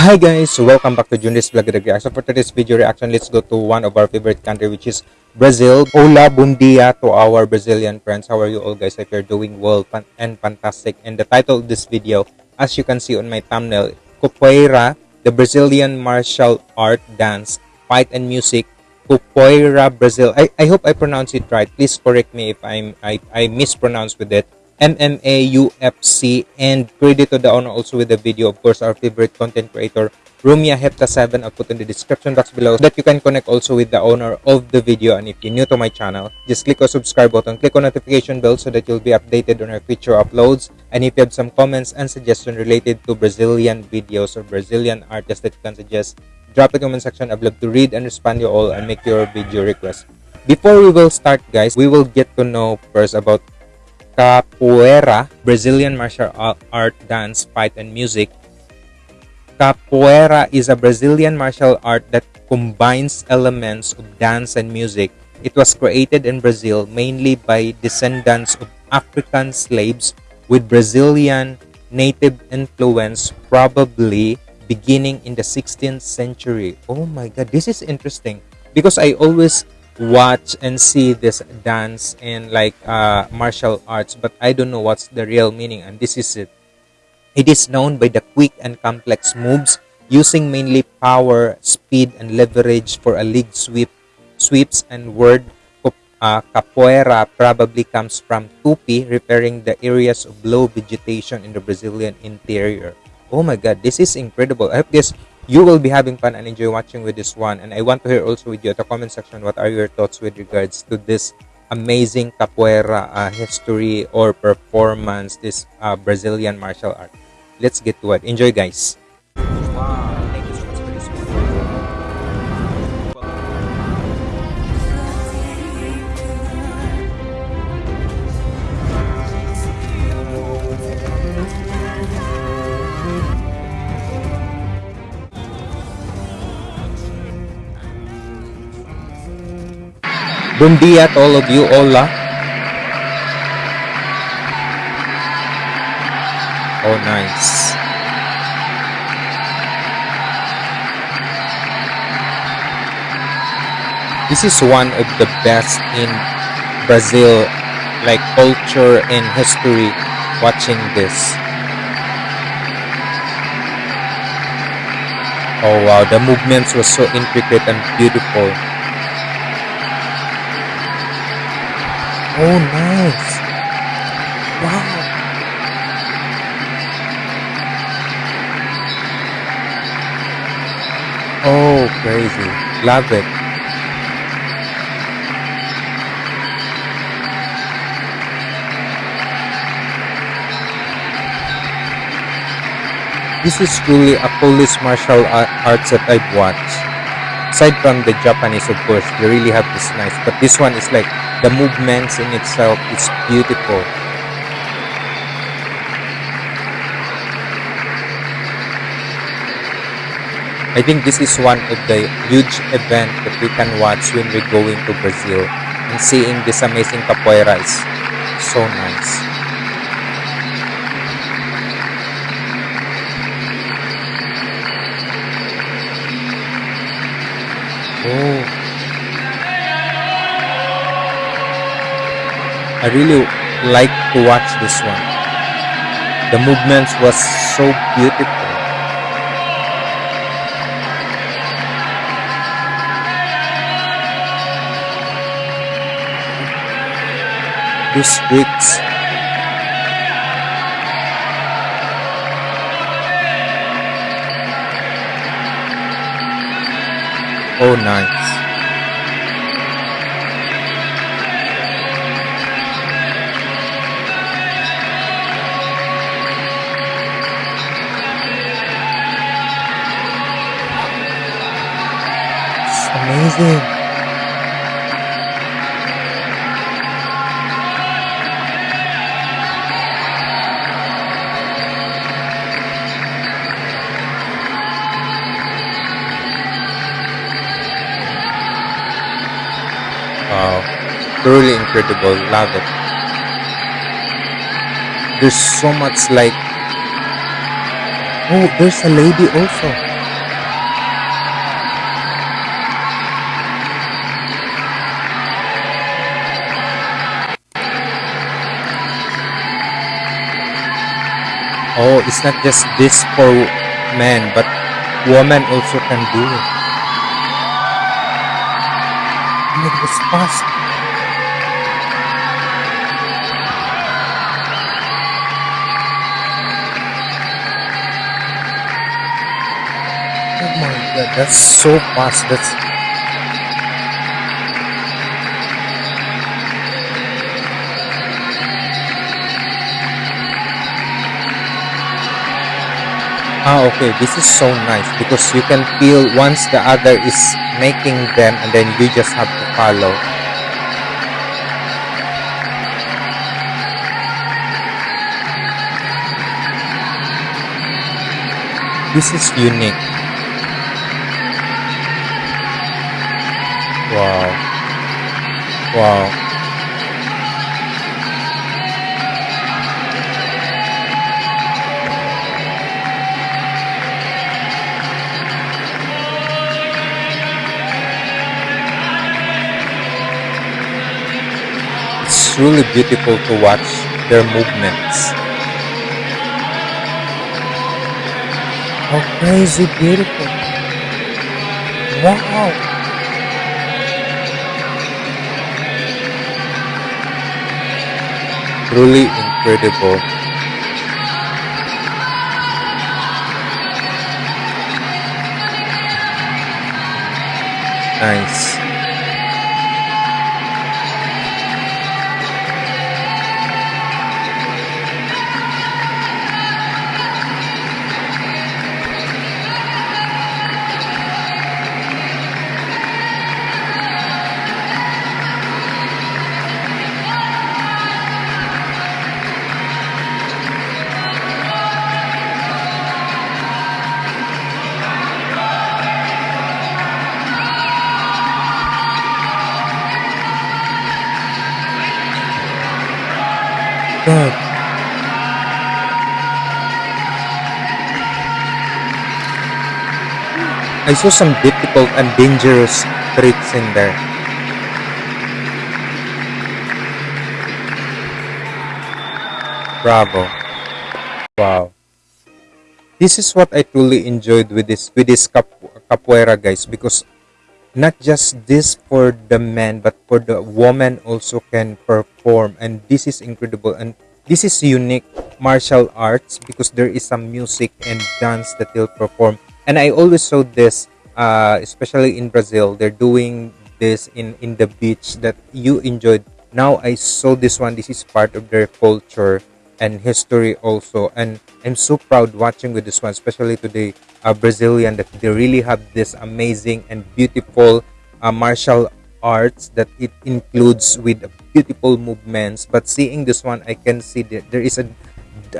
Hi guys, welcome back to Junris Vlog Reaction. So for today's video reaction, let's go to one of our favorite country which is Brazil. Hola, bom dia to our Brazilian friends. How are you all guys? If you're doing well and fantastic. And the title of this video, as you can see on my thumbnail, Capoeira, the Brazilian martial art dance, fight and music. Capoeira Brazil. I, I hope I pronounce it right. Please correct me if I'm I, I mispronounce with it. MMA, UFC, and credit to the owner also with the video. Of course, our favorite content creator, Rumia Hepta7. I'll put in the description box below so that you can connect also with the owner of the video. And if you're new to my channel, just click on subscribe button, click on notification bell so that you'll be updated on our future uploads. And if you have some comments and suggestions related to Brazilian videos or Brazilian artists that you can suggest, drop the comment section. I'd love to read and respond to you all and make your video request. Before we will start, guys, we will get to know first about capoeira, Brazilian martial art dance, fight, and music. Capoeira is a Brazilian martial art that combines elements of dance and music. It was created in Brazil mainly by descendants of African slaves with Brazilian native influence, probably beginning in the 16th century. Oh my god, this is interesting because I always watch and see this dance and like uh, martial arts but i don't know what's the real meaning and this is it. It is known by the quick and complex moves using mainly power speed and leverage for a leg sweep sweeps and word uh, capoeira probably comes from tupi referring the areas of low vegetation in the brazilian interior. Oh my god this is incredible. I guess you will be having fun and enjoy watching with this one. And i want to hear also with you at the comment section what are your thoughts with regards to this amazing capoeira uh, history or performance this uh, brazilian martial art? Let's get to it. Enjoy guys Bom dia to all of you. Hola. Oh, nice. This is one of the best in Brazil, like culture and history, watching this. Oh wow, the movements were so intricate and beautiful. Oh, nice. Wow. Oh, crazy. Love it. This is truly a police martial arts that I've watched aside from the Japanese of course they really have this nice but this one is like the movements in itself is beautiful. I think this is one of the huge event that we can watch when we're going to Brazil and seeing this amazing capoeira. Is so nice I really like to watch this one. The movements was so beautiful. These bricks Oh, nice. Amazing. Wow. Truly incredible. Love it. There's so much like... Oh, there's a lady also. Oh, it's not just this for men, but women also can do it. And it was fast. Oh my god, that's so fast. That's Ah, okay. This is so nice because you can feel once the other is making them and then you just have to follow. This is unique. Wow. Wow. Truly beautiful to watch their movements. How crazy beautiful. Wow. Truly incredible. Nice. I saw some difficult and dangerous tricks in there. Bravo. Wow. This is what I truly enjoyed with this with this cap, capoeira guys because not just this for the man but for the woman also can perform and this is incredible and this is unique martial arts because there is some music and dance that they'll perform and i always saw this uh, especially in brazil they're doing this in in the beach that you enjoyed. Now i saw this one this is part of their culture and history also. And i'm so proud watching with this one especially today uh, brazilian that they really have this amazing and beautiful uh, martial arts that it includes with beautiful movements. But seeing this one i can see that there is a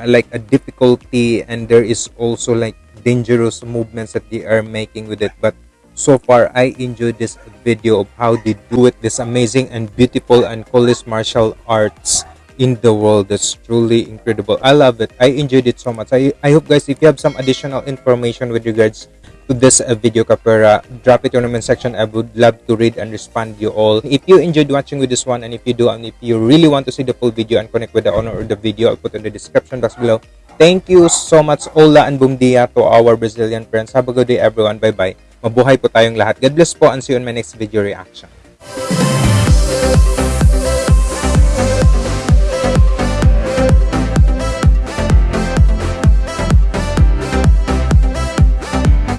like a difficulty and there is also like dangerous movements that they are making with it. But so far i enjoyed this video of how they do it. This amazing and beautiful and coolest martial arts in the world. That's truly incredible. I love it. I enjoyed it so much. I i hope guys if you have some additional information with regards to this uh, video kapera drop it in the comment section. I would love to read and respond to you all. If you enjoyed watching with this one and if you do and if you really want to see the full video and connect with the owner of the video i'll put in the description box below thank you so much Ola and Bumdia to our Brazilian friends. Have a good day everyone. Bye bye mabuhay po tayong lahat. God bless po and see you in my next video reaction